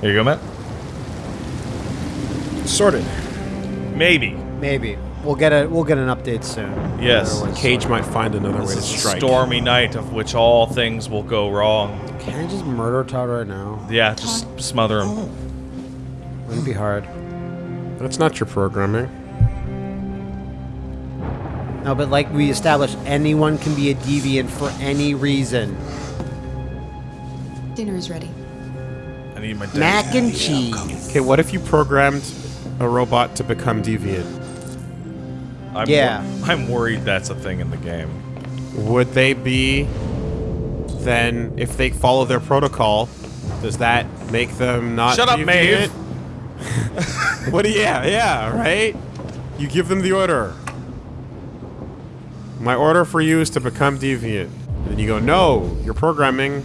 Here you go, Matt. Sorted. Maybe. Maybe we'll get a we'll get an update soon. Yes. Otherwise- Cage might find another way to This is a strike. stormy night of which all things will go wrong. Can I just murder Todd right now? Yeah, just smother him. Oh. Wouldn't be hard. That's not your programming. No, but like we established, anyone can be a deviant for any reason. Dinner is ready. I need my dinner. Mac and cheese. Okay, what if you programmed a robot to become deviant? I'm Yeah. wor- I'm worried that's a thing in the game. Would they be then if they follow their protocol? Does that make them not? Shut up, deviant? Maeve. what do you? Yeah, yeah, right. You give them the order. My order for you is to become deviant. And then you go, no, your programming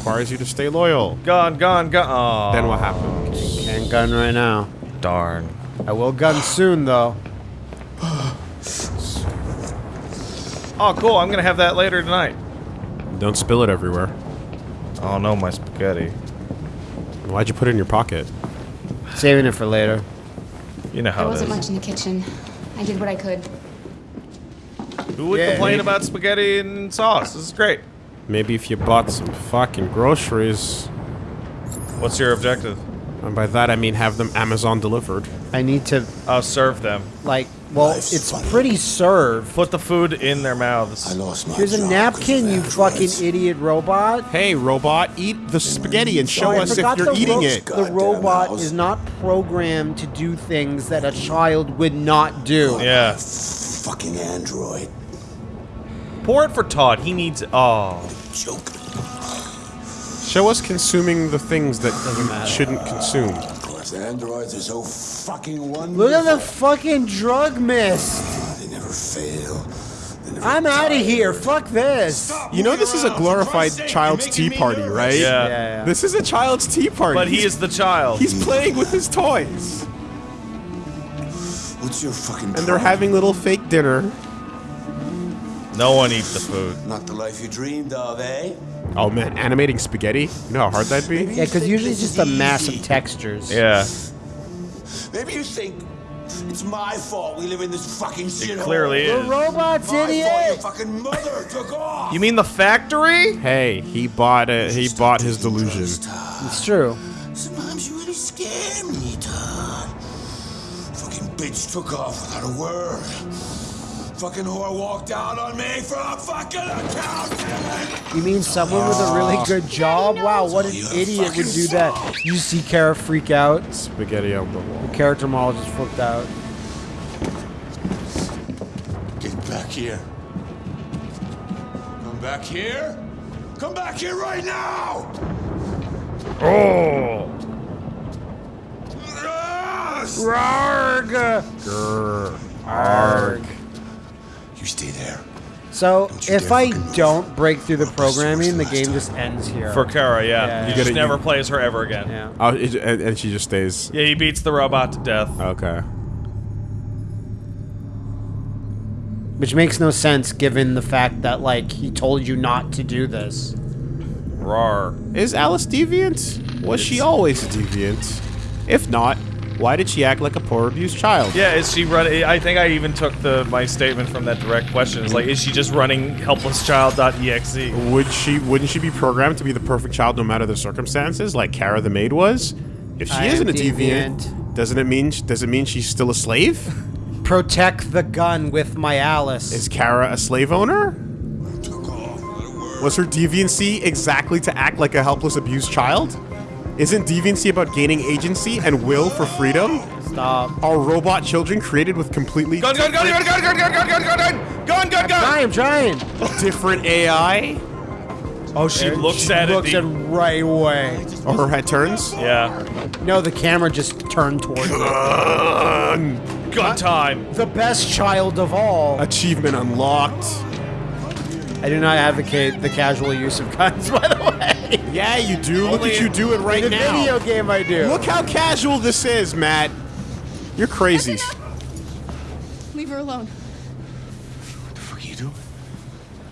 requires you to stay loyal. Gone, gone, gone. Aw, Then what happens? Can't gun right now. Darn. I will gun soon though. Oh, cool. I'm gonna have that later tonight. Don't spill it everywhere. Oh no, my spaghetti. Why'd you put it in your pocket? Saving it for later. You know There how it wasn't much in the kitchen. I did what I could. Who would Yeah. complain about spaghetti and sauce? This is great. Maybe if you bought some fucking groceries, What's your objective? and by that I mean have them Amazon delivered. I need to I'll serve them. like. Well, Life's it's funny. pretty served. Put the food in their mouths. I lost my Here's a napkin, of you fucking androids. idiot robot. Hey, robot, eat the spaghetti and show Oh, us if you're the eating ro- it. The Goddamn robot house. is not programmed to do things that a child would not do. Oh, yeah. Fucking android. Pour it for Todd. He needs. Oh. Joke. Show us consuming the things that you shouldn't consume. Cause androids are so fucking wonderful. Look at the fucking drug mist. They never fail. I'm out of here. Fuck this. You know this is a glorified child's tea party, right? Yeah. Yeah, yeah. This is a child's tea party. But he is the child. He's playing with his toys. What's your fucking And they're having little fake dinner. No one eats the food. Not the life you dreamed of, eh? Oh man, animating spaghetti? You know how hard that'd be? Yeah, because usually it's just a mass of textures. Yeah. Maybe you think it's my fault we live in this fucking shit. clearly The is. robot's My fault your idiot. fucking mother took off. You mean the factory? Hey, he bought it. He bought his delusion. It's true. Sometimes you really scare me, Todd. Fucking bitch took off without a word. Fucking whore walked out on me for a fucking accountant. You mean someone with a really ah. good job? Wow, what an idiot would do that. You see Kara freak out. Spaghetti on the wall. The character model just flipped out. Get back here. Come back here. Come back here right now. Oh. Yes! Arg! Arg. You stay there. So, Don't if I don't break through the I'll bust yours programming, the last game time. just ends here. For Kara, yeah. Yeah. You You just never you- plays her ever again. yeah. Oh, it, and, and she just stays. Yeah, he beats the robot to death. Okay. Which makes no sense given the fact that, like, he told you not to do this. Rar. Is Alice deviant? Was she always a deviant? If not, why did she act like a poor abused child? Yeah, is she running? I think I even took the my statement from that direct question. It's like, is she just running helplesschild.exe? Would she? Wouldn't she be programmed to be the perfect child no matter the circumstances, like Kara the maid was? If she I isn't a deviant, deviant. doesn't it mean? Does it mean she's still a slave? Protect the gun with my Alice. Is Kara a slave owner? Took off without a word. Was her deviancy exactly to act like a helpless abused child? Isn't deviancy about gaining agency and will for freedom? Stop. Are robot children created with completely Gun, gun, gun, gun, gun, gun, gun, gun, gun, gun, gun, gun, gun, gun. Try, I'm trying. different AI? Oh, she looks She at looks it. at the- right away. Or her head turns? yeah. No, the camera just turned towards it. Gun time. The best child of all. Achievement unlocked. I do not advocate the casual use of guns, by the way. Yeah, you do. Look Only at you do it right In a now. video game, I do. Look how casual this is, Matt. You're crazy. Leave her alone. What the fuck are you doing?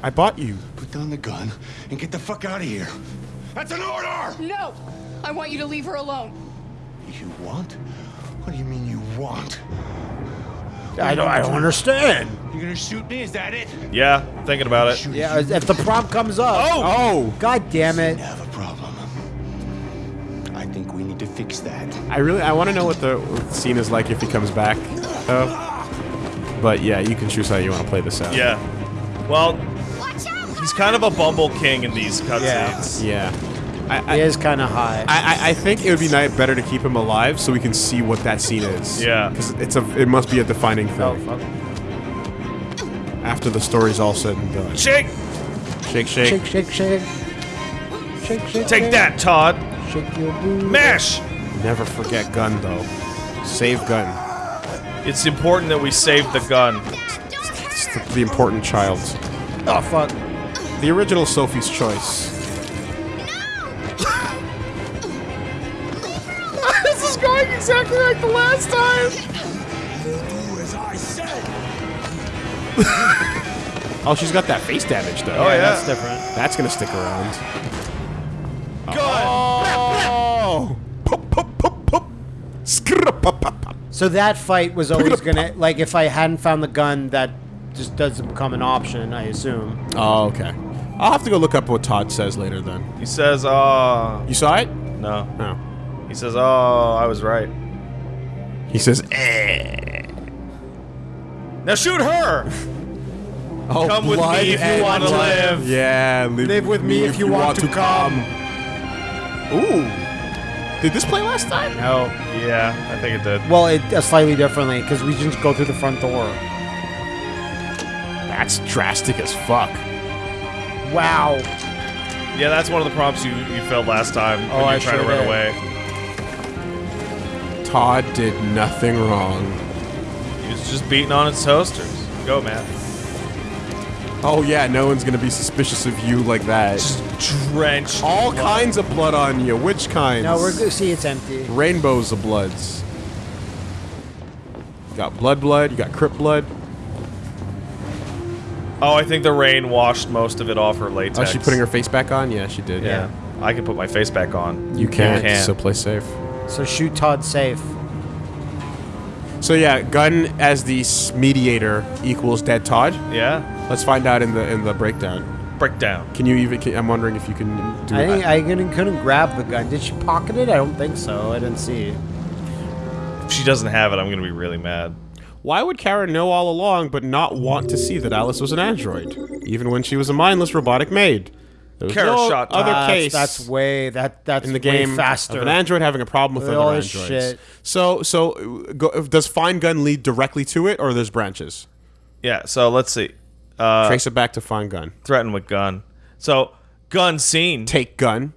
I bought you. Put down the gun and get the fuck out of here. That's an order! No! I want you to leave her alone. You want? What do you mean you want? I don't. I don't understand. You're gonna shoot me? Is that it? Yeah, I'm thinking about it. Yeah, you. if the prompt comes up. Oh! Oh, God damn it! I have a problem. I think we need to fix that. I really I want to know what the scene is like if he comes back. Though. But yeah, you can choose how you want to play this out. Yeah. Well, he's kind of a bumble king in these cutscenes. Yeah. I, I, It is kind of high. I, I- I think it would be nice, better to keep him alive so we can see what that scene is. Yeah. Because it's a it must be a defining thing Oh, fuck. after the story's all said and done. Shake! Shake, shake. shake, shake, shake. Shake, shake. Take shake. that, Todd! Shake your booty. Mash! Never forget gun though. Save gun. It's important that we save the gun. It's the, the important child. Oh fuck. The original Sophie's Choice. This exactly like the last time! Do as I say. Oh, she's got that face damage though. Oh, yeah. That's different. That's gonna stick around. Gun! Oh! Pop, pop, pop, pop. Skrrr, pop, pop, pop. So that fight was always gonna like if I hadn't found the gun, that just doesn't become an option. I assume. Oh, okay. I'll have to go look up what Todd says later then. He says, uh... You saw it? No. No. He says, oh, I was right. He says, eh. Now shoot her! Oh, Come with me if you want to live. Yeah, live, Live with me if you want to come. Ooh. Did this play last time? No. Yeah, I think it did. Well, it uh, slightly differently because we just go through the front door. That's drastic as fuck. Wow. Yeah, that's one of the prompts you, you failed last time when Oh, you I tried to run did. away. Todd did nothing wrong. He was just beating on its toasters. Go, man. Oh yeah, no one's gonna be suspicious of you like that. Just drenched. All blood. kinds of blood on you. Which kinds? No, we're good. See, it's empty. Rainbows of bloods. You got blood blood, you got crypt blood. Oh, I think the rain washed most of it off her latex. Oh, she putting her face back on? Yeah, she did. Yeah. I can put my face back on. You can't, can't. so play safe. So shoot Todd safe. So yeah, gun as the mediator equals dead Todd. Yeah? Let's find out in the in the breakdown. Breakdown. Can you even? Can, I'm wondering if you can do I think. I couldn't, couldn't grab the gun. Did she pocket it? I don't think so. I didn't see. If she doesn't have it, I'm going to be really mad. Why would Kara know all along but not want to see that Alice was an android, even when she was a mindless robotic maid? There was Kara no shot other That's- case. That's way that that's in the way game faster. of an android having a problem with With other androids. shit. So, so go, does Find Gun lead directly to it, or there's branches? Yeah, so let's see. Uh, Trace it back to Find Gun. threaten with gun. So, gun scene. Take gun.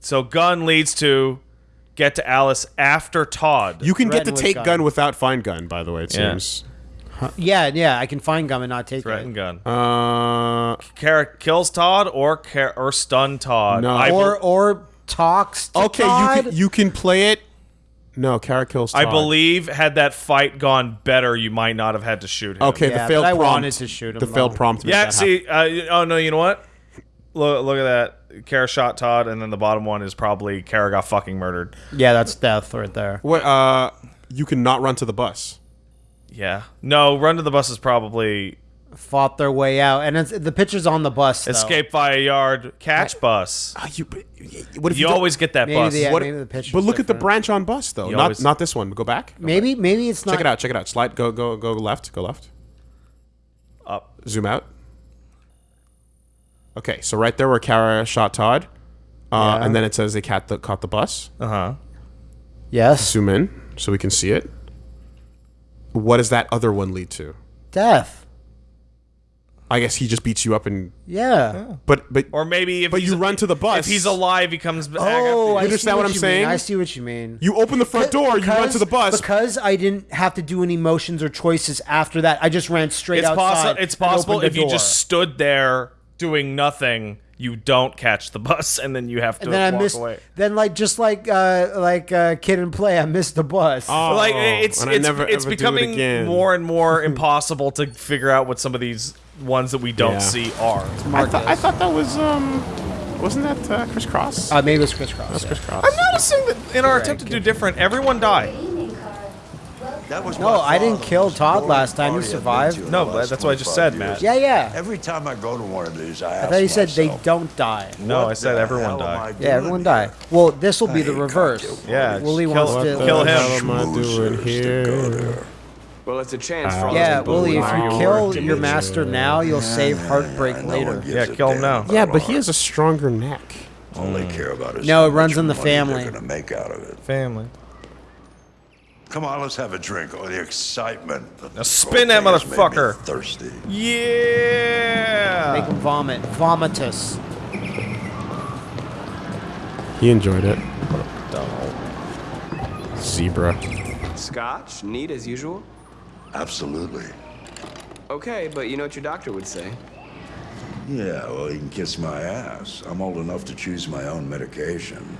So, gun leads to get to Alice after Todd. You can get to take gun. gun. without Find Gun, by the way. It Yeah. seems. Yeah, yeah. I can find gun and not take threaten it. gun. Uh, Kara kills Todd or Kara, or stun Todd. No. I, bel- Or or talks. To okay, Todd. you can you can play it. No, Kara kills. I believe had that fight gone better, you might not have had to shoot him. Okay, Yeah, the failed but I prompt. wanted to shoot him, The failed though. prompt. made Yeah, see, uh, oh no, you know what? Look, look at that. Kara shot Todd, and then the bottom one is probably Kara got fucking murdered. Yeah, that's death right there. What? Uh, you cannot run to the bus. Yeah. No, run to the bus is probably Fought their way out, and it's, the picture's on the bus. Though. escape via yard, catch bus. Uh, you, what if You don't- always get that Maybe bus. the- What, maybe the picture's but look at the branch on bus though. You Not always- not this one. Go back. Go Maybe maybe it's not. Check it out. Check it out. Slide. Go go go left. Go left. Up. Zoom out. Okay, so right there where Kara shot Todd, uh, Yeah. and then it says they caught the caught the bus. Uh huh. Yes. Zoom in so we can see it. What does that other one lead to? Death. I guess he just beats you up and Yeah. but but Or maybe if But you run to the bus. If he's alive, he comes back. Oh, after I you. understand see what I'm saying? Mean. I see what you mean. you open the front door, you run to the bus. because I didn't have to do any motions or choices after that. I just ran straight It's outside. possible. It's possible opened the if you just stood there doing nothing, you don't catch the bus, and then you have to And then I walk missed. away. Then like just like uh like uh, kid and play, I missed the bus. Oh, like it's and I it's, never it's ever do it becoming more and more impossible to figure out what some of these ones that we don't Yeah. see are. I, thought I thought that was um Wasn't that uh, Kris Kross? Uh, maybe it was crisscross. That's yeah. Kris Kross. I'm noticing that in our attempt to do different, everyone died. That was No, my I didn't kill Todd last time. He party I've been survived. No, but that's what I just 25 said, Matt. Yeah, yeah. Every time I go to one of these, I, I thought you said they don't die. No, I said everyone hell am I died. Yeah, everyone here? die. Well, this will be the reverse. Yeah, parties. Wooly kill, wants What to- kill hell him. am I doing Schmoozers here? Well, it's a chance for all Yeah, those Wooly, if you kill your master now, you'll save heartbreak No later. gives Yeah, kill him now. Yeah, but he has a stronger neck. All they care about is No, it runs in the money they're family. gonna make out of it. Family. Come on, let's have a drink. Oh, the excitement. of Now spin that cocaine has made me motherfucker. Thirsty. Yeah. Make him vomit. Vomitus. He enjoyed it. Zebra. Scotch, neat as usual. Absolutely. Okay, but you know what your doctor would say. Yeah, well, he can kiss my ass. I'm old enough to choose my own medication.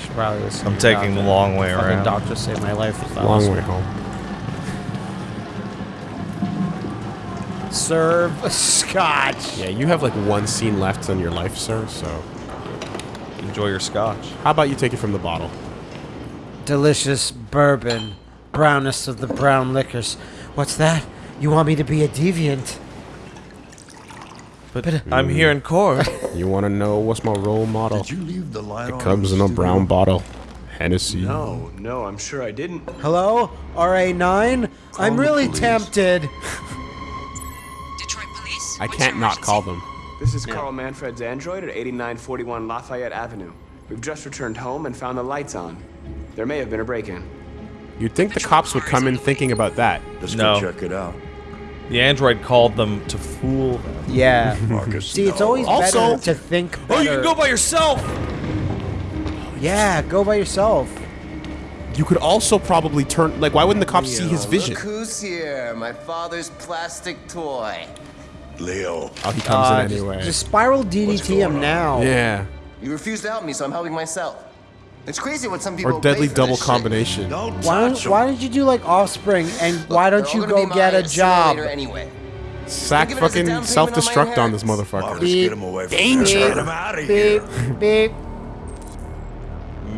Should probably listen I'm taking the long way Fucking around. doctor saved my life. if I Long was- way home. Serve scotch. Yeah, you have like one scene left on your life, sir, so Enjoy your scotch. how about you take it from the bottle? Delicious bourbon. Brownest of the brown liquors. What's that? You want me to be a deviant? But uh, I'm here in court. You want to know what's my role model? Did you leave the light on? It comes in a brown bottle. Hennessy. No, no, I'm sure I didn't. Hello? RA9? I'm really police. tempted. Detroit Police? I can't not call them. This is Carl Manfred's android at 8941 Lafayette Avenue. We've just returned home and found the lights on. There may have been a break-in. You'd think the cops would come in thinking about that. Let's No. go check it out. The android called them to fool them. Yeah. Markus. See, it's always Also- better to think better. Oh, you can go by yourself. Yeah, go by yourself. You could also probably turn like why wouldn't the cops see his vision? Look who's here, my father's plastic toy. Leo. Oh, he comes Uh, in anyway. Just spiral DDT him on? now. yeah. You refuse to help me, so I'm helping myself. It's crazy what some people Or deadly pay for double this combination. Don't Why touch don't, why don't you do like Offspring and why don't you go get a job? Anyway. Sack Think of it as a fucking down payment on my self-destruct on this motherfucker. Markus, Beep. get him away from Danger. There. Get him out of Beep, here. beep.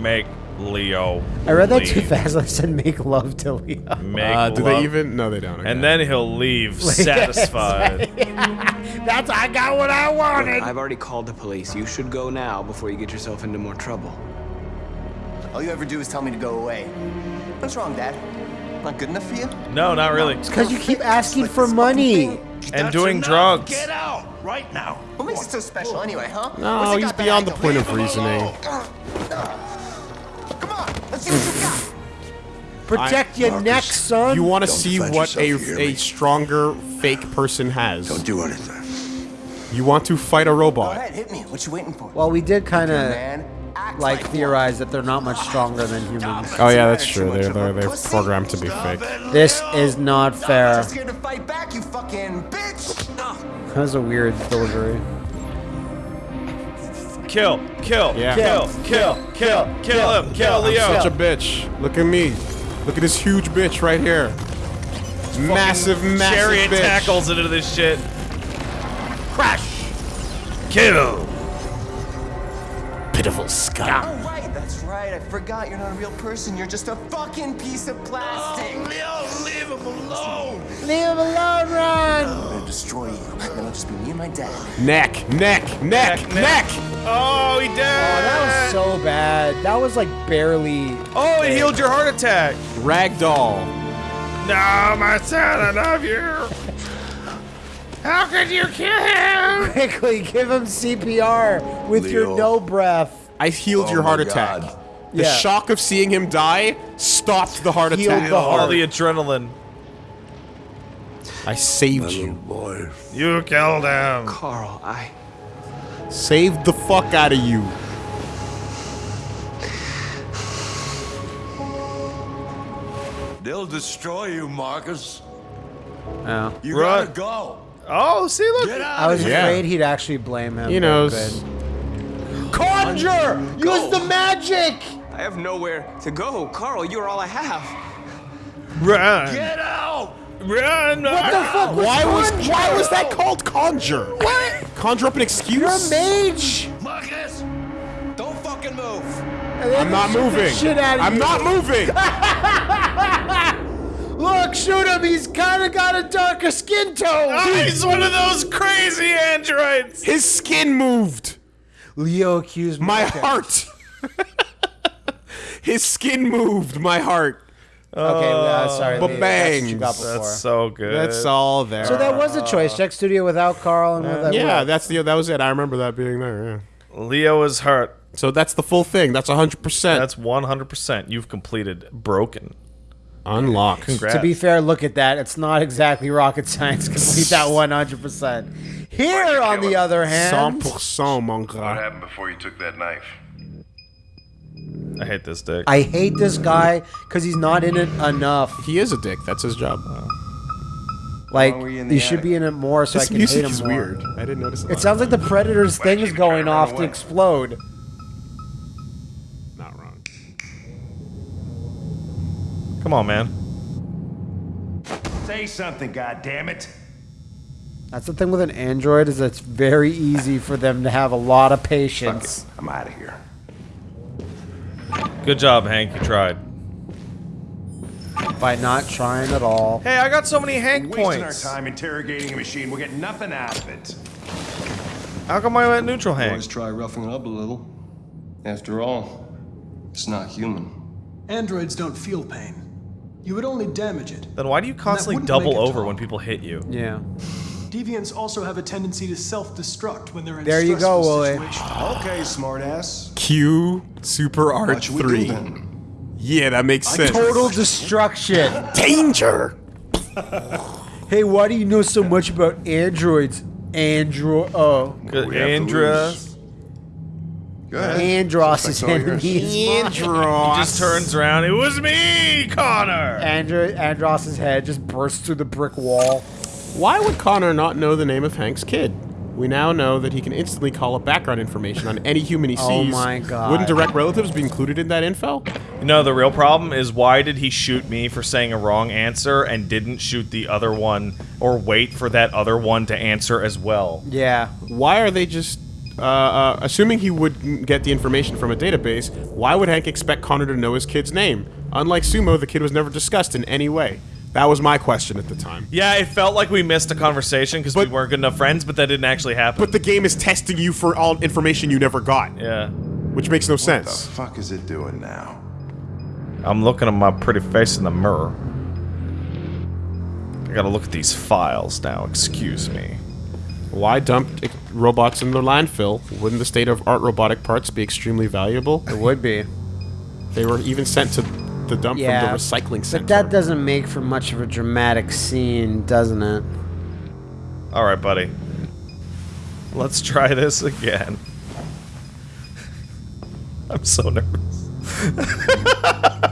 Make Leo. I read that too fast. I said make love to Leo. Make Uh, do love. they even? No, they don't. okay. And then he'll leave satisfied. That's I got what I wanted. I've already called the police. You should go now before you get yourself into more trouble. All you ever do is tell me to go away. What's wrong, Dad? Not good enough for you? no, not really. Because you keep asking Like for money. And doing drugs. Get out right now. What makes it so special anyway, huh? No, What's it he's got that beyond the point of reasoning. Come on, let's see what you got. Protect your Markus, neck, son. You want to see what a, yourself, a stronger fake person has. Don't do anything. You want to fight a robot. Go robot. ahead, hit me. What you waiting for? well, we did kind of man, act like theorize that they're not much stronger than humans. Oh yeah, that's true. They're they're, they're programmed to be fake. This is not fair. just scared to fight back, you fucking bitch. That was a weird delivery. Kill, kill, Yeah. kill, kill, kill, kill him, kill Leo. Such a bitch. Look at me. Look at this huge bitch right here. Massive, massive Chariot bitch. tackles into this shit. Crash. Kill. Pitiful scum. Oh, right, that's right. I forgot you're not a real person. You're just a fucking piece of plastic. Oh, Leo, leave him alone. Leave him alone, Ron. I'm gonna destroy you. Then it'll just be me and my dad. Neck, neck, neck, Neck, neck. Oh, he died. Oh, that was so bad. That was like barely. Oh, it healed your heart attack. Ragdoll. No, my son, I love you. How could you kill him? Quickly, give him CPR with your no breath. I healed Oh your heart attack. God. The Yeah. shock of seeing him die stopped the heart Healed attack. the All the adrenaline. I saved Little you. boy. You killed him. Carl, I. Saved the fuck out of you. They'll destroy you, Markus. Oh. You Run. gotta go. Oh, see, look. I was Yeah. afraid he'd actually blame him. He knows. Conjure! Use the magic! I have nowhere to go. Carl, you're all I have. Run. Get out! Run. What the fuck was Why was why was that called conjure? What? Conjure up an excuse? You're a mage! Markus! Don't fucking move! I'm not moving. Shit out of I'm you. not moving. Look, shoot him. He's kind of got a darker skin tone. Ah, he's one of those crazy androids. His skin moved. Leo accused me. My Okay. heart. His skin moved. My heart. Okay, uh, sorry. Leo, That's what you Ba-bangs. got before. That's so good. That's all there. So that was a choice. Check studio without Carl and with yeah, that's the that was it. I remember that being there. Yeah. Leo is hurt. So that's the full thing. That's 100%. That's 100%. You've completed broken. Unlocked. Congrats. To be fair, look at that. It's not exactly rocket science. Complete that 100%. Here, on the other hand, 100% mon What happened before you took that knife? I hate this dick. I hate this guy because he's not in it enough. He is a dick. That's his job. Oh. Like, were you in he should be in it more so I This can music hate him is more. weird. I didn't notice that. It sounds like the Predator's thing is going trying to off to away? explode. Come on, man. Say something, goddammit. That's the thing with an android is it's very easy for them to have a lot of patience. I'm out of here. Good job, Hank. You tried. by not trying at all. Hey, I got so many Hank Wasting our points. time interrogating a machine. We'll get nothing out of it. How come I went neutral, Hank? Always try roughing it up a little. After all, it's not human. Androids don't feel pain. You would only damage it. Then why do you constantly double over talk. when people hit you? Yeah. Deviants also have a tendency to self-destruct when they're in There you go, stressful Wooly. situations. Okay, smartass. Q Super Art What should we do 3. Yeah, that makes sense. Total destruction. danger. hey, why do you know so much about androids? Andro. Oh. Good. We have to Andra. Lose. Go ahead. Andros is That's all yours. He just turns around. It was me, Connor. Andro- Andros's head just bursts through the brick wall. Why would Connor not know the name of Hank's kid? We now know that he can instantly call up background information on any human he oh sees. Oh my God. Wouldn't direct relatives be included in that info? You know, the real problem is why did he shoot me for saying a wrong answer and didn't shoot the other one or wait for that other one to answer as well? Yeah. Why are they just uh, uh, assuming he would n- get the information from a database? Why would Hank expect Connor to know his kid's name? Unlike Sumo, the kid was never discussed in any way. That was my question at the time. Yeah, it felt like we missed a conversation because we weren't good enough friends, but that didn't actually happen. But the game is testing you for all information you never got, yeah. which makes no sense. What the fuck is it doing now? I'm looking at my pretty face in the mirror. I gotta look at these files now, excuse me. Why dump robots in the landfill? Wouldn't the state of art robotic parts be extremely valuable? It would be. They were even sent to the dump Yeah. from the recycling center. But that doesn't make for much of a dramatic scene, doesn't it? Alright, buddy. Let's try this again. I'm so nervous.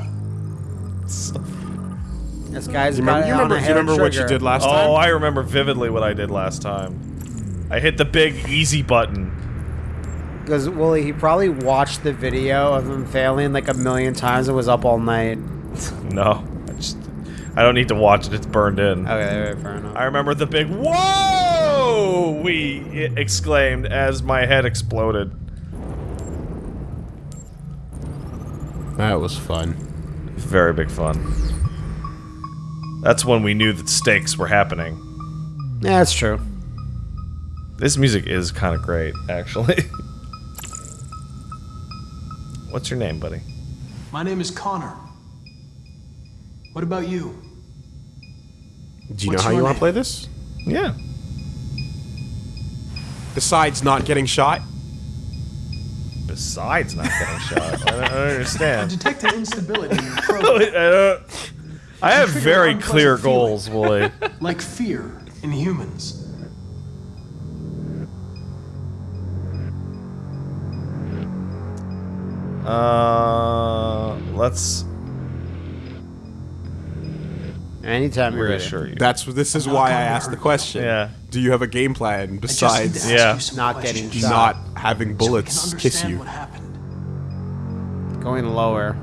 This guy's you got remember, it you on remember, a do you hair remember what you trigger. did last Oh, time? I remember vividly what I did last time. I hit the big easy button. Because Wooly, he probably watched the video of him failing like a million times and was up all night. No, I just I don't need to watch it. It's burned in. Okay, fair enough. I remember the big whoa we exclaimed as my head exploded. That was fun. Very big fun. That's when we knew that stakes were happening. Yeah, that's true. This music is kind of great, actually. What's your name, buddy? My name is Connor. What about you? Do you What's know how you want to play this? Yeah. Besides not getting shot? Besides not getting shot, I don't, I don't I understand. detect an instability in your I, don't- I have very clear goals, Wooly. like fear in humans. Uh, let's Anytime you're ready. reassure you. That's this is why I asked the question. Yeah. Do you have a game plan I just need to besides Yeah. you some Not getting shot. not having bullets can kiss you? What happened? Going lower.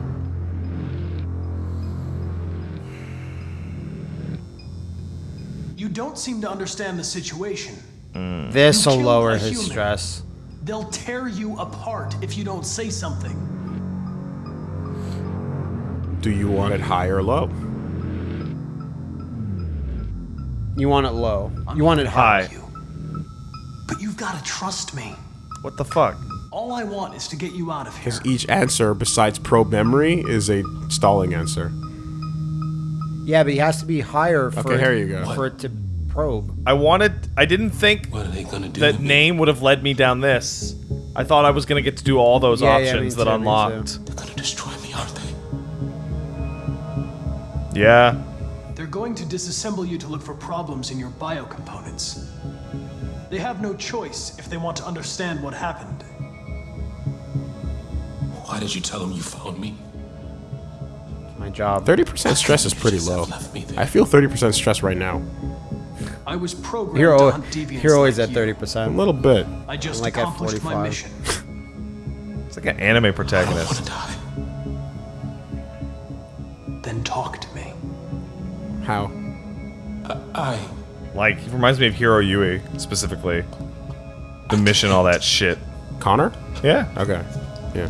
You don't seem to understand the situation. This'll lower his human. stress. They'll tear you apart if you don't say something. Do you want it high or low? You want it low. You want it high. Hi. But you've got to trust me. What the fuck? All I want is to get you out of here. Because each answer, besides probe memory, is a stalling answer. Yeah, but he has to be higher for Okay, here you go. for it to probe. I wanted. I didn't think What are they gonna do? that name would have led me down this. I thought I was gonna get to do all those Yeah, yeah, options me that too, unlocked. They're gonna destroy me, aren't they? Yeah. They're going to disassemble you to look for problems in your biocomponents. They have no choice if they want to understand what happened. Why did you tell them you found me? My job. 30% stress is pretty low. left me there. I feel 30% stress right now. I was programmed You're, to al- deviants you're always like at 30%. A little bit. I just like at accomplished my 45. mission. It's like an anime I don't protagonist. want to die. Then talk to me. How? I. Like, he reminds me of Heero Yuy, specifically. The mission, all that shit. Connor? Yeah. Okay. Yeah.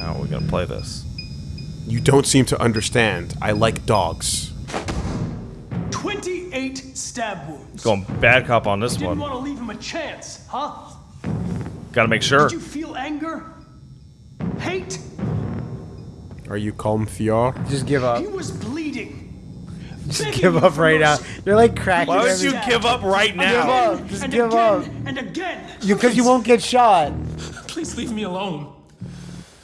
How are we gonna play this? You don't seem to understand. I like dogs. 28 stab wounds. Going bad cop on this Didn't one. want to leave him a chance, huh? Gotta make sure. Did you feel anger? Hate? Are you calm, Fior? Just give up. He was bleeding. Just Begging give up right now. mercy. You're like cracking Why would every- you give up right now? Give up. Just and give again, up. And again. You because you won't get shot. Please leave me alone.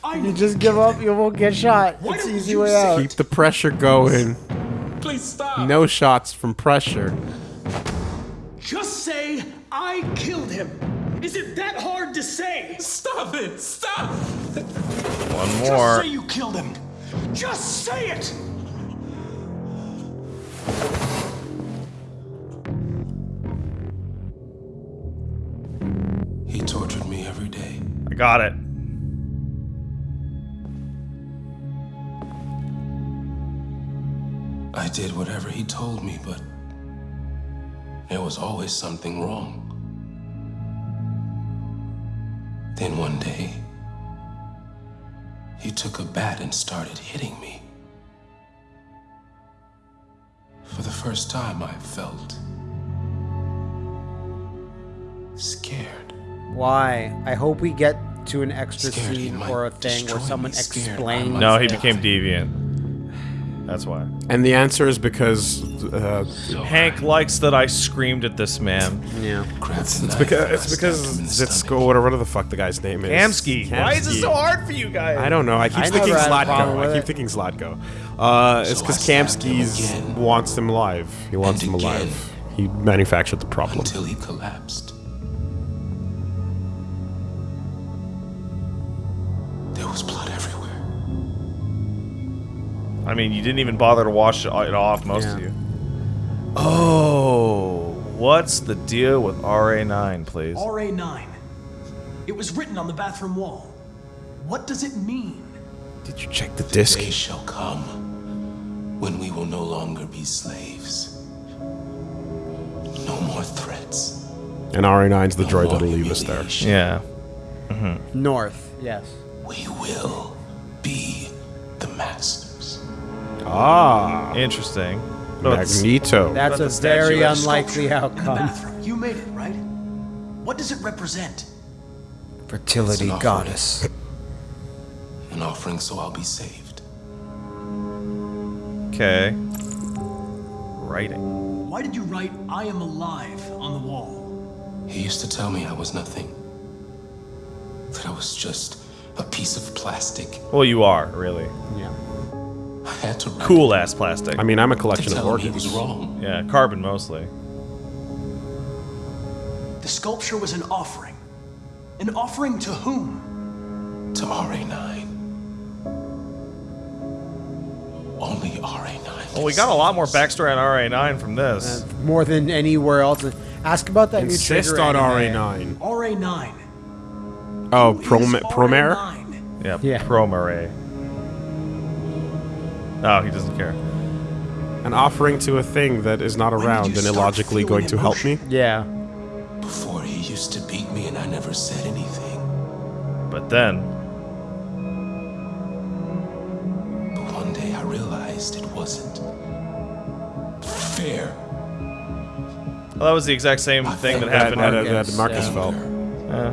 I You just give up. You won't get mm. shot. Why It's easy way out. Keep the pressure going. Please stop. No shots from pressure. Just say I killed him. Is it that hard to say? Stop it. Stop. One more. Just more. say you killed him. Just say it. He tortured me every day. I got it. I did whatever he told me, but there was always something wrong. Then one day, he took a bat and started hitting me. For the first time, I felt scared. Why? I hope we get to an extra Scared scene or a thing where someone me, scared I explains. No, he became deviant. That's why. And the answer is because uh, Hank likes that I screamed at this man. Yeah. Grabbed a it's because and I it's because him in Zitsko, whatever the fuck the guy's name is. Kamsky. Why is it so hard for you guys? I don't know. I keep I thinking never had a problem Zlatko. I keep thinking Zlatko. Uh, it's So because I stabbed him Kamsky's again. wants him alive. He wants And him alive. He manufactured the problem. until he collapsed. I mean, you didn't even bother to wash it off, most of you. Oh, what's the deal with RA9, please? RA9. It was written on the bathroom wall. What does it mean? Did you check the disc? Day shall come when we will no longer be slaves. No more threats. And RA9's the No droid that'll leave us there. humiliation. Yeah. North. Yes. We will be the masters. Ah, Interesting. No, Magneto. That's a very unlikely outcome. You made it, right? What does it represent? Fertility an goddess. An offering so I'll be saved. Okay. Writing. Why did you write I am alive on the wall? He used to tell me I was nothing. That I was just a piece of plastic. Well, you are, really. Yeah. I had Cool ass plastic. I mean, I'm a collection of tell him he organs. was wrong. yeah, carbon mostly. The sculpture was an offering. An offering to whom? To RA9. Only RA9. Well, we got a lot more backstory on RA9 from this. Uh, more than anywhere else. Ask about that Insist new trigger on. RA9. RA9. Oh, Prom- Promare? Yeah, Yeah. Promare. Oh, he doesn't care. An offering to a thing that is not around and illogically going to help me. Yeah. Before he used to beat me and I never said anything. But then, But one day I realized it wasn't fair. well, that was the exact same thing that That, happened. that, in- that, that Markus Yeah. felt. Uh,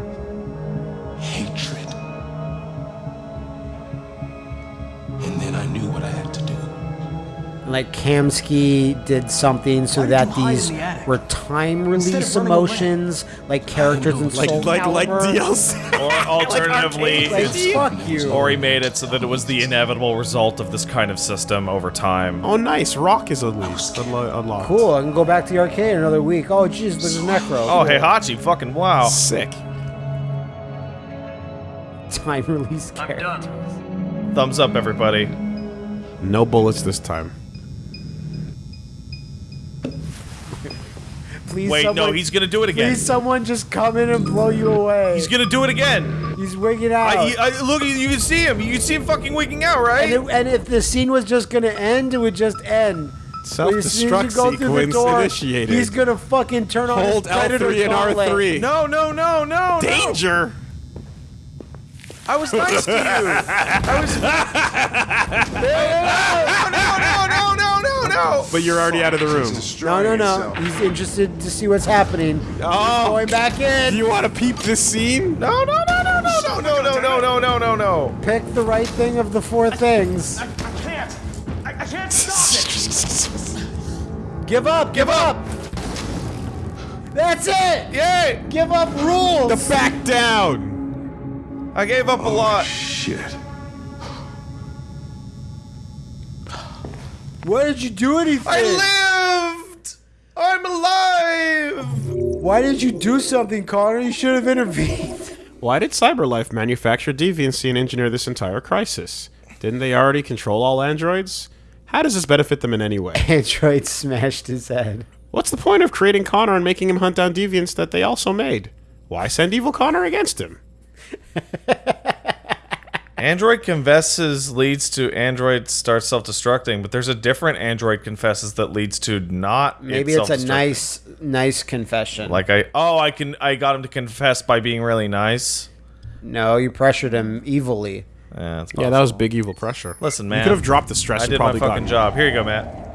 Like Kamsky did something so Why did that you hide in these the were time release of running away? emotions, like characters in Like Soul like like DLC. or alternatively, Like, fuck you. or he made it so that it was the inevitable result of this kind of system over time. oh, nice. Rock is unleashed. Unlo- unlocked. Cool, I can go back to the arcade another week. Oh, jeez, there's a Necro. Oh, hey, Hachi. fucking wow. Sick. Time release character. Thumbs up, everybody. No bullets this time. Please, Wait, no, he's gonna do it again. Please, someone just come in and blow you away. He's gonna do it again. He's wigging out. I, I, look, you- you can see him. You can see him fucking wigging out, right? and, it, and if the scene was just gonna end, it would just end. But as soon as Self-destruct go through the sequence door, initiated. He's gonna fucking turn on Hold his predator L3 and gauntlet. R3. no, no, no, no, no. Danger! I was nice to you. I was. no, no, no, no, no, no, no. But you're already out of the room. No, no, no. yourself. He's interested to see what's happening. Oh, He's going back in. Do you want to peep this scene? No, no, no, no, no, no, no, no, no, no, no, no, no. Pick the right thing of the four things. I can't. I, I can't stop it. Give up. Give up. That's it. Yay! Give up rules. The back down! I gave up a lot. Shit. Why did you do anything? I lived. I'm alive. Why did you do something, Connor? You should have intervened. Why did CyberLife manufacture deviancy and engineer this entire crisis? Didn't they already control all androids? How does this benefit them in any way? Android smashed his head. What's the point of creating Connor and making him hunt down deviants that they also made? Why send evil Connor against him? Android confesses leads to Android starts self-destructing, but there's a different Android confesses that leads to not. Maybe it's a nice, nice confession. Like I oh I can I got him to confess by being really nice. no, you pressured him evilly. Yeah, Yeah, that was big evil pressure. Listen, man, You could have dropped the stress I and did my probably fucking gotten- job. Here you go, Matt.